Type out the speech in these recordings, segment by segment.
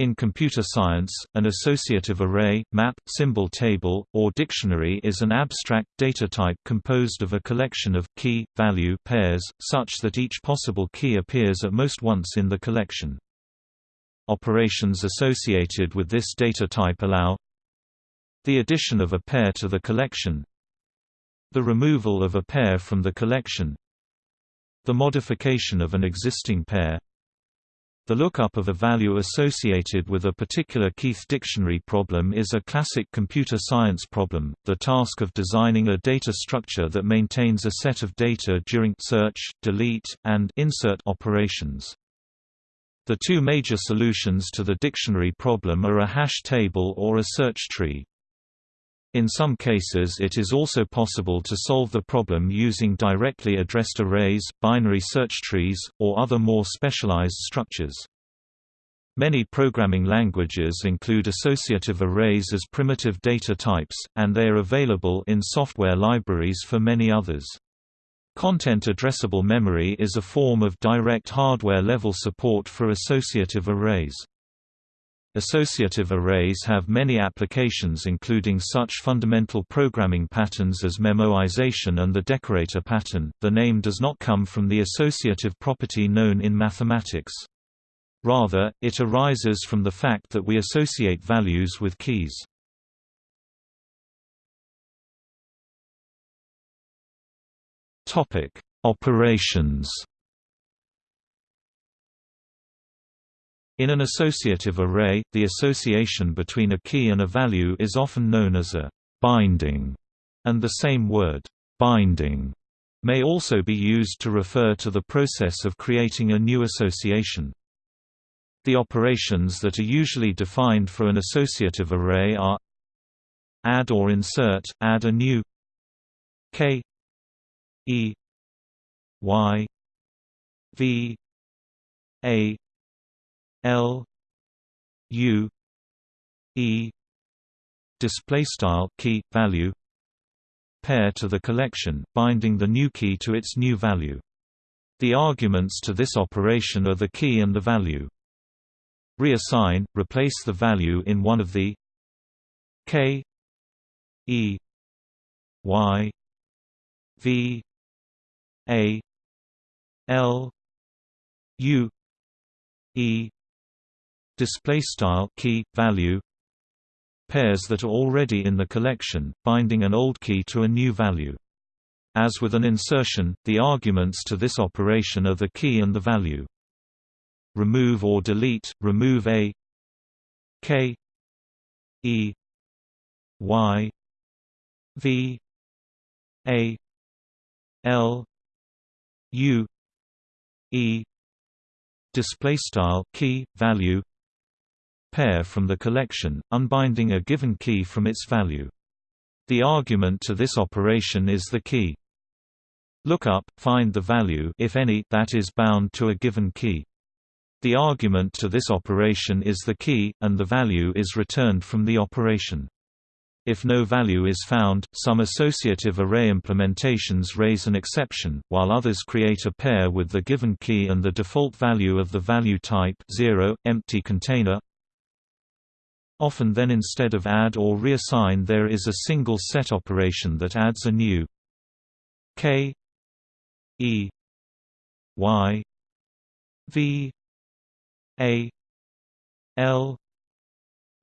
In computer science, an associative array, map, symbol table, or dictionary is an abstract data type composed of a collection of key-value pairs, such that each possible key appears at most once in the collection. Operations associated with this data type allow the addition of a pair to the collection the removal of a pair from the collection the modification of an existing pair the lookup of a value associated with a particular Keith dictionary problem is a classic computer science problem, the task of designing a data structure that maintains a set of data during search, delete, and insert operations. The two major solutions to the dictionary problem are a hash table or a search tree. In some cases it is also possible to solve the problem using directly addressed arrays, binary search trees, or other more specialized structures. Many programming languages include associative arrays as primitive data types, and they are available in software libraries for many others. Content addressable memory is a form of direct hardware-level support for associative arrays. Associative arrays have many applications including such fundamental programming patterns as memoization and the decorator pattern. The name does not come from the associative property known in mathematics. Rather, it arises from the fact that we associate values with keys. Topic: Operations In an associative array, the association between a key and a value is often known as a binding, and the same word, binding, may also be used to refer to the process of creating a new association. The operations that are usually defined for an associative array are add or insert, add a new k e y v a L U E display style key value pair to the collection binding the new key to its new value. The arguments to this operation are the key and the value. Reassign replace the value in one of the k e y v a l u e display style key value pairs that are already in the collection binding an old key to a new value. As with an insertion the arguments to this operation are the key and the value. Remove or delete remove a k e y v a l u e. Display style key value pair from the collection, unbinding a given key from its value. The argument to this operation is the key. Lookup find the value if any that is bound to a given key. The argument to this operation is the key, and the value is returned from the operation. If no value is found, some associative array implementations raise an exception, while others create a pair with the given key and the default value of the value type 0, empty container Often then instead of add or reassign there is a single set operation that adds a new k e y v a l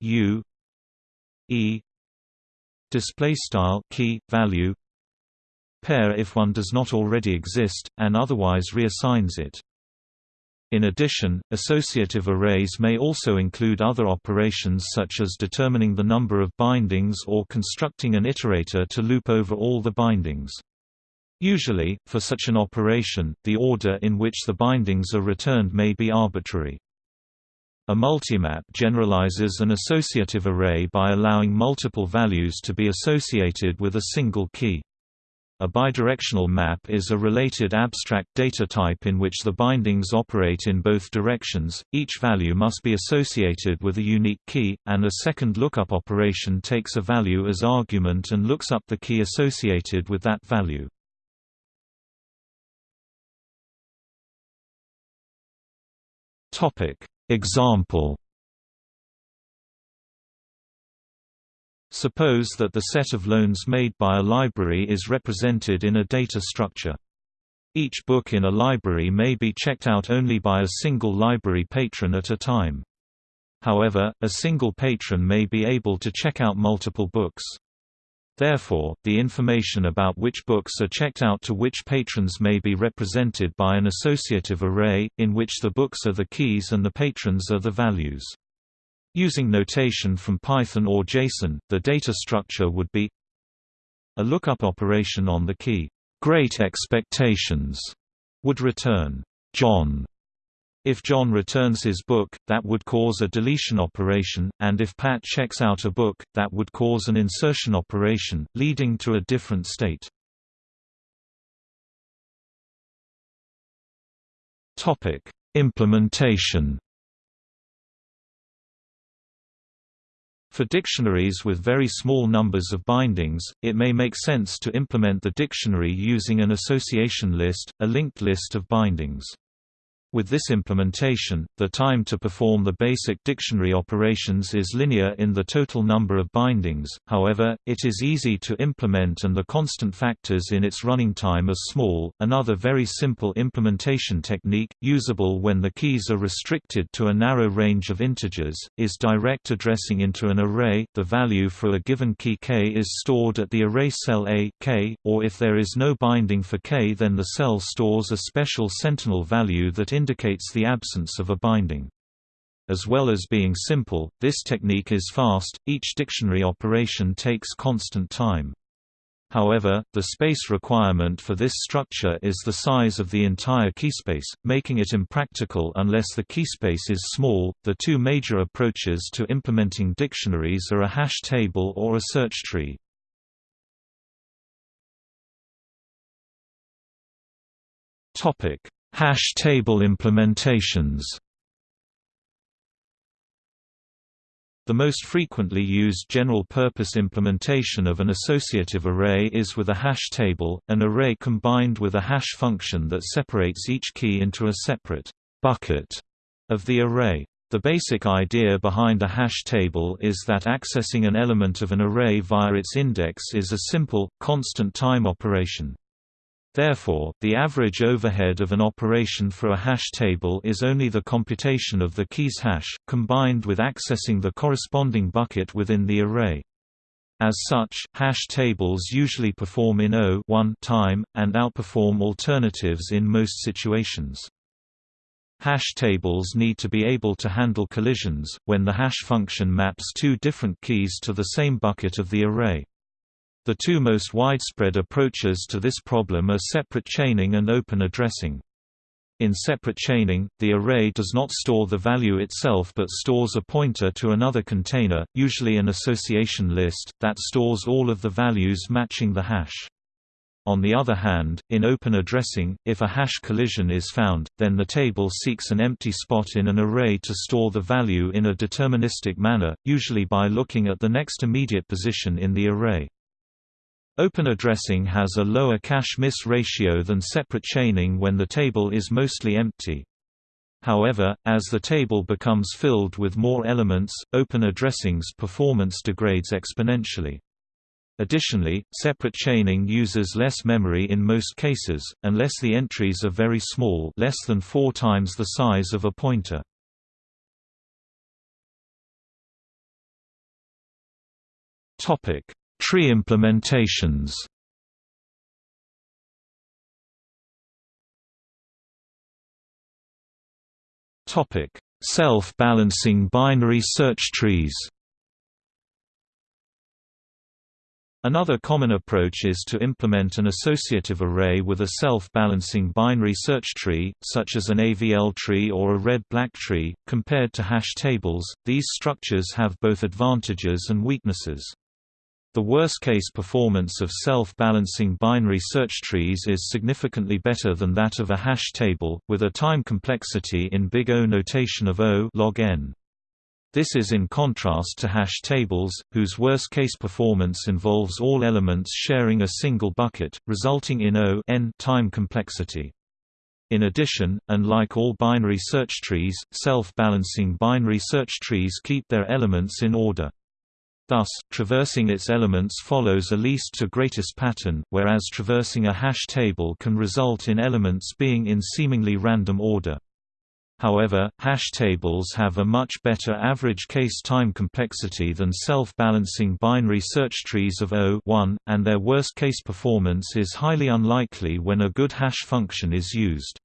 u e. Display style key value pair if one does not already exist and otherwise reassigns it in addition, associative arrays may also include other operations such as determining the number of bindings or constructing an iterator to loop over all the bindings. Usually, for such an operation, the order in which the bindings are returned may be arbitrary. A multimap generalizes an associative array by allowing multiple values to be associated with a single key. A bidirectional map is a related abstract data type in which the bindings operate in both directions, each value must be associated with a unique key, and a second lookup operation takes a value as argument and looks up the key associated with that value. Example Suppose that the set of loans made by a library is represented in a data structure. Each book in a library may be checked out only by a single library patron at a time. However, a single patron may be able to check out multiple books. Therefore, the information about which books are checked out to which patrons may be represented by an associative array, in which the books are the keys and the patrons are the values. Using notation from Python or JSON, the data structure would be a lookup operation on the key Great Expectations would return John. If John returns his book, that would cause a deletion operation, and if Pat checks out a book, that would cause an insertion operation, leading to a different state. Implementation For dictionaries with very small numbers of bindings, it may make sense to implement the dictionary using an association list, a linked list of bindings. With this implementation, the time to perform the basic dictionary operations is linear in the total number of bindings, however, it is easy to implement and the constant factors in its running time are small. Another very simple implementation technique, usable when the keys are restricted to a narrow range of integers, is direct addressing into an array. The value for a given key k is stored at the array cell a k, or if there is no binding for k then the cell stores a special sentinel value that indicates the absence of a binding. As well as being simple, this technique is fast, each dictionary operation takes constant time. However, the space requirement for this structure is the size of the entire keyspace, making it impractical unless the keyspace is small. The two major approaches to implementing dictionaries are a hash table or a search tree. Topic: Hash table implementations The most frequently used general-purpose implementation of an associative array is with a hash table, an array combined with a hash function that separates each key into a separate bucket of the array. The basic idea behind a hash table is that accessing an element of an array via its index is a simple, constant time operation. Therefore, the average overhead of an operation for a hash table is only the computation of the key's hash, combined with accessing the corresponding bucket within the array. As such, hash tables usually perform in O time, and outperform alternatives in most situations. Hash tables need to be able to handle collisions, when the hash function maps two different keys to the same bucket of the array. The two most widespread approaches to this problem are separate chaining and open addressing. In separate chaining, the array does not store the value itself but stores a pointer to another container, usually an association list, that stores all of the values matching the hash. On the other hand, in open addressing, if a hash collision is found, then the table seeks an empty spot in an array to store the value in a deterministic manner, usually by looking at the next immediate position in the array. Open addressing has a lower cache-miss ratio than separate chaining when the table is mostly empty. However, as the table becomes filled with more elements, open addressing's performance degrades exponentially. Additionally, separate chaining uses less memory in most cases, unless the entries are very small less than four times the size of a pointer. Tree implementations Topic: Self-balancing binary search trees Another common approach is to implement an associative array with a self-balancing binary search tree, such as an AVL tree or a red-black tree. Compared to hash tables, these structures have both advantages and weaknesses. The worst-case performance of self-balancing binary search trees is significantly better than that of a hash table, with a time complexity in big O notation of O log n. This is in contrast to hash tables, whose worst-case performance involves all elements sharing a single bucket, resulting in O n time complexity. In addition, and like all binary search trees, self-balancing binary search trees keep their elements in order. Thus, traversing its elements follows a least to greatest pattern, whereas traversing a hash table can result in elements being in seemingly random order. However, hash tables have a much better average case time complexity than self-balancing binary search trees of O 1, and their worst-case performance is highly unlikely when a good hash function is used.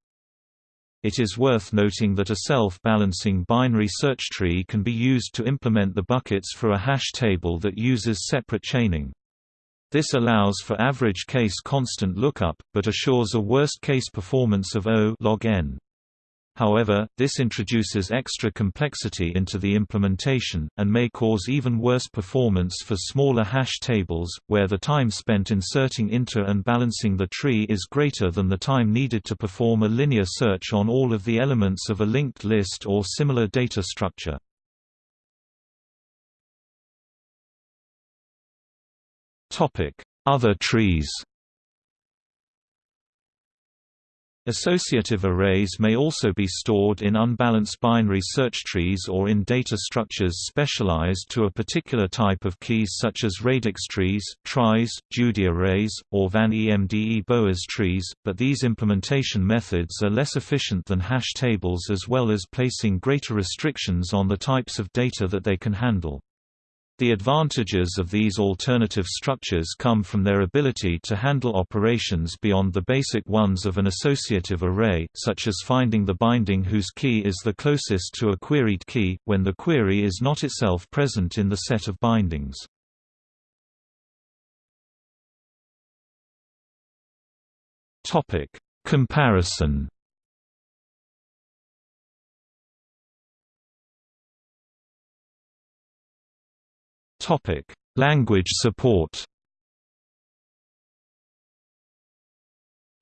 It is worth noting that a self-balancing binary search tree can be used to implement the buckets for a hash table that uses separate chaining. This allows for average case constant lookup, but assures a worst-case performance of O log n. However, this introduces extra complexity into the implementation, and may cause even worse performance for smaller hash tables, where the time spent inserting into and balancing the tree is greater than the time needed to perform a linear search on all of the elements of a linked list or similar data structure. Other trees Associative arrays may also be stored in unbalanced binary search trees or in data structures specialized to a particular type of keys such as radix trees, tries, Judy arrays, or Van EMDE Boas trees, but these implementation methods are less efficient than hash tables as well as placing greater restrictions on the types of data that they can handle. The advantages of these alternative structures come from their ability to handle operations beyond the basic ones of an associative array, such as finding the binding whose key is the closest to a queried key, when the query is not itself present in the set of bindings. Comparison Topic: Language support.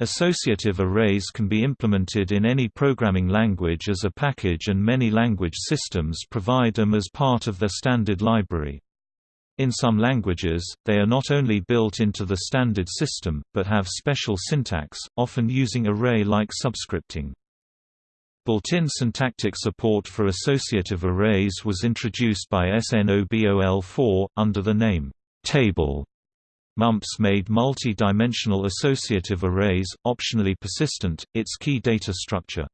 Associative arrays can be implemented in any programming language as a package and many language systems provide them as part of their standard library. In some languages, they are not only built into the standard system, but have special syntax, often using array-like subscripting. Built-in syntactic support for associative arrays was introduced by SNOBOL4, under the name, table. MUMPS made multi-dimensional associative arrays, optionally persistent, its key data structure.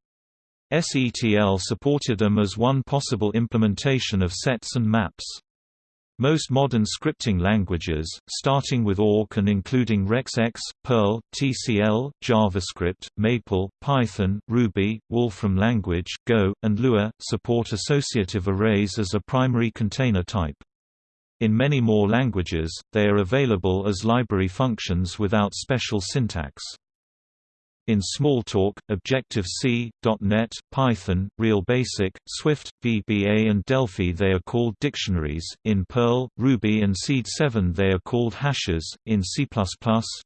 SETL supported them as one possible implementation of sets and maps. Most modern scripting languages, starting with Awk and including RexX, Perl, TCL, JavaScript, Maple, Python, Ruby, Wolfram language, Go, and Lua, support associative arrays as a primary container type. In many more languages, they are available as library functions without special syntax. In Smalltalk, Objective-C, .NET, Python, RealBasic, Swift, VBA and Delphi they are called dictionaries, in Perl, Ruby and Seed 7 they are called hashes, in C++,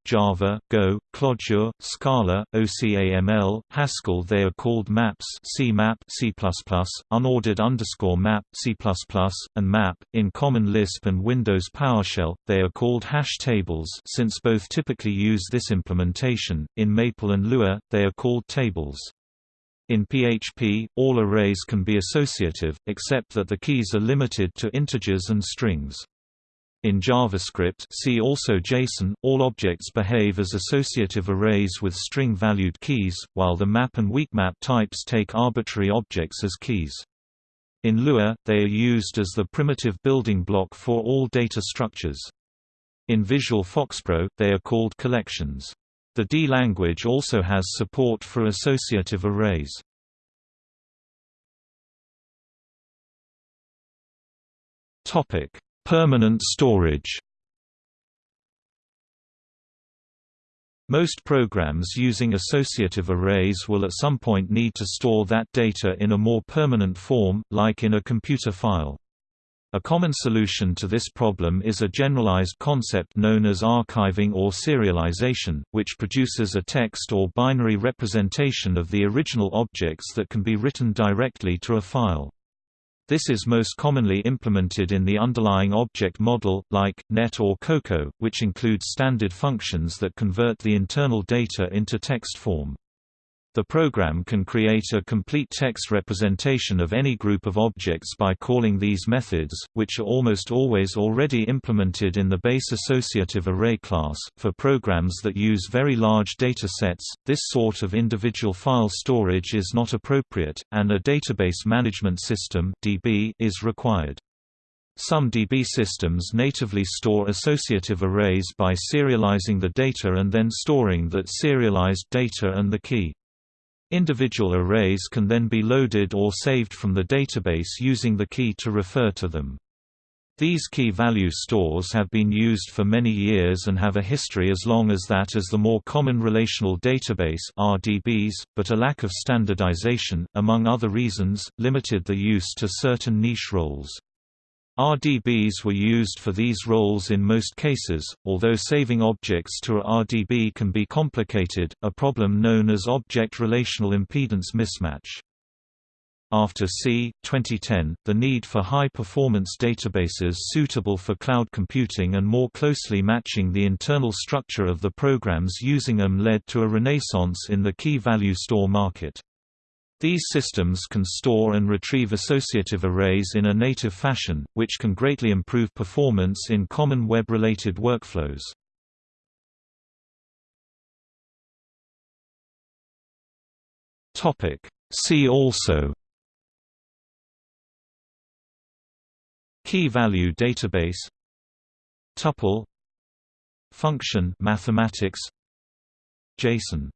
Java, Go, Clojure, Scala, OCaml, Haskell they are called maps. C++, unordered underscore map C++, and map, in Common Lisp and Windows PowerShell, they are called hash tables since both typically use this implementation, in Maple and Lua, they are called tables. In PHP, all arrays can be associative, except that the keys are limited to integers and strings. In JavaScript see also JSON, all objects behave as associative arrays with string-valued keys, while the map and weakmap types take arbitrary objects as keys. In Lua, they are used as the primitive building block for all data structures. In Visual FoxPro, they are called collections. The D language also has support for associative arrays. Topic: Permanent storage. Most programs using associative arrays will at some point need to store that data in a more permanent form, like in a computer file. A common solution to this problem is a generalized concept known as archiving or serialization, which produces a text or binary representation of the original objects that can be written directly to a file. This is most commonly implemented in the underlying object model, like, NET or Cocoa, which includes standard functions that convert the internal data into text form. The program can create a complete text representation of any group of objects by calling these methods, which are almost always already implemented in the base associative array class. For programs that use very large data sets, this sort of individual file storage is not appropriate, and a database management system (DB) is required. Some DB systems natively store associative arrays by serializing the data and then storing that serialized data and the key. Individual arrays can then be loaded or saved from the database using the key to refer to them. These key-value stores have been used for many years and have a history as long as that as the more common relational database RDBs, but a lack of standardization, among other reasons, limited the use to certain niche roles. RDBs were used for these roles in most cases, although saving objects to a RDB can be complicated, a problem known as object relational impedance mismatch. After c. 2010, the need for high-performance databases suitable for cloud computing and more closely matching the internal structure of the programs using them led to a renaissance in the key-value store market. These systems can store and retrieve associative arrays in a native fashion, which can greatly improve performance in common web-related workflows. See also Key-value database Tuple Function mathematics JSON